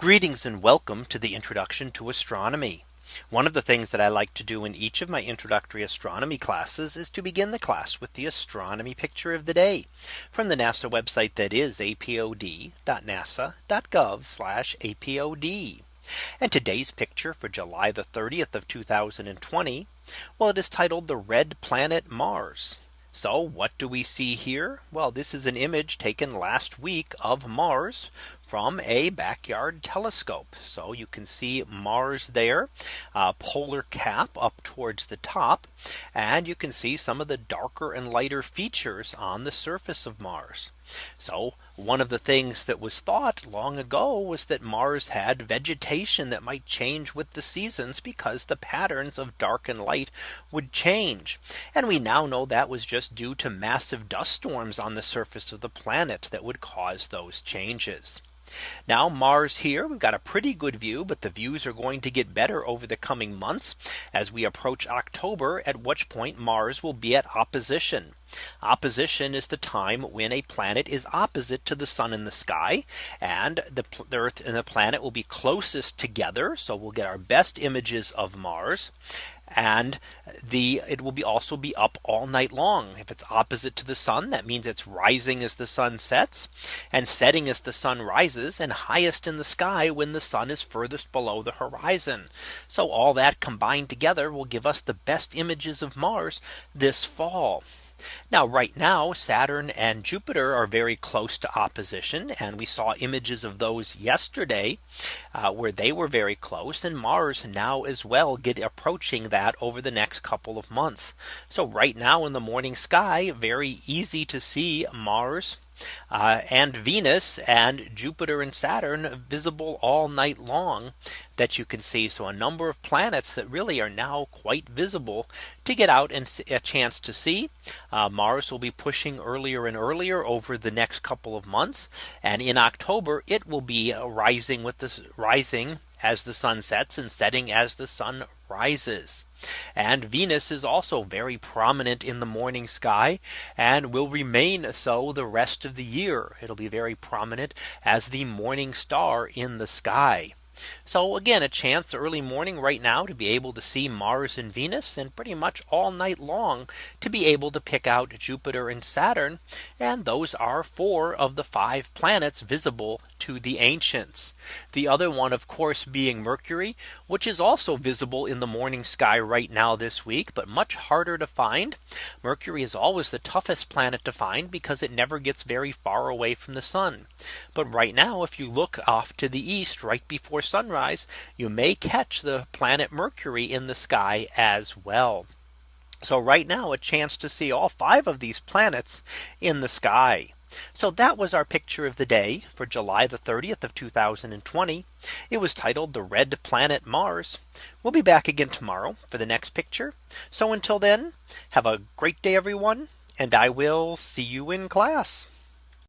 Greetings and welcome to the introduction to astronomy. One of the things that I like to do in each of my introductory astronomy classes is to begin the class with the astronomy picture of the day from the NASA website that is apod.nasa.gov apod. And today's picture for July the 30th of 2020. Well, it is titled the red planet Mars. So what do we see here? Well, this is an image taken last week of Mars from a backyard telescope. So you can see Mars there, uh, polar cap up towards the top. And you can see some of the darker and lighter features on the surface of Mars. So one of the things that was thought long ago was that Mars had vegetation that might change with the seasons because the patterns of dark and light would change. And we now know that was just due to massive dust storms on the surface of the planet that would cause those changes. Now Mars here we've got a pretty good view but the views are going to get better over the coming months as we approach October at which point Mars will be at opposition. Opposition is the time when a planet is opposite to the sun in the sky and the, the Earth and the planet will be closest together. So we'll get our best images of Mars and the it will be also be up all night long. If it's opposite to the sun that means it's rising as the sun sets and setting as the sun rises and highest in the sky when the sun is furthest below the horizon. So all that combined together will give us the best images of Mars this fall now right now Saturn and Jupiter are very close to opposition and we saw images of those yesterday uh, where they were very close and Mars now as well get approaching that over the next couple of months. So right now in the morning sky very easy to see Mars uh, and Venus and Jupiter and Saturn visible all night long that you can see. So a number of planets that really are now quite visible to get out and a chance to see. Uh, Mars will be pushing earlier and earlier over the next couple of months. And in October, it will be rising with this rising as the sun sets and setting as the sun rises. And Venus is also very prominent in the morning sky and will remain so the rest of the year. It'll be very prominent as the morning star in the sky. So again, a chance early morning right now to be able to see Mars and Venus and pretty much all night long to be able to pick out Jupiter and Saturn. And those are four of the five planets visible to the ancients. The other one, of course, being Mercury, which is also visible in the morning sky right now this week, but much harder to find. Mercury is always the toughest planet to find because it never gets very far away from the sun. But right now, if you look off to the east right before sunrise, you may catch the planet Mercury in the sky as well. So right now a chance to see all five of these planets in the sky. So that was our picture of the day for July the 30th of 2020. It was titled the red planet Mars. We'll be back again tomorrow for the next picture. So until then, have a great day, everyone. And I will see you in class.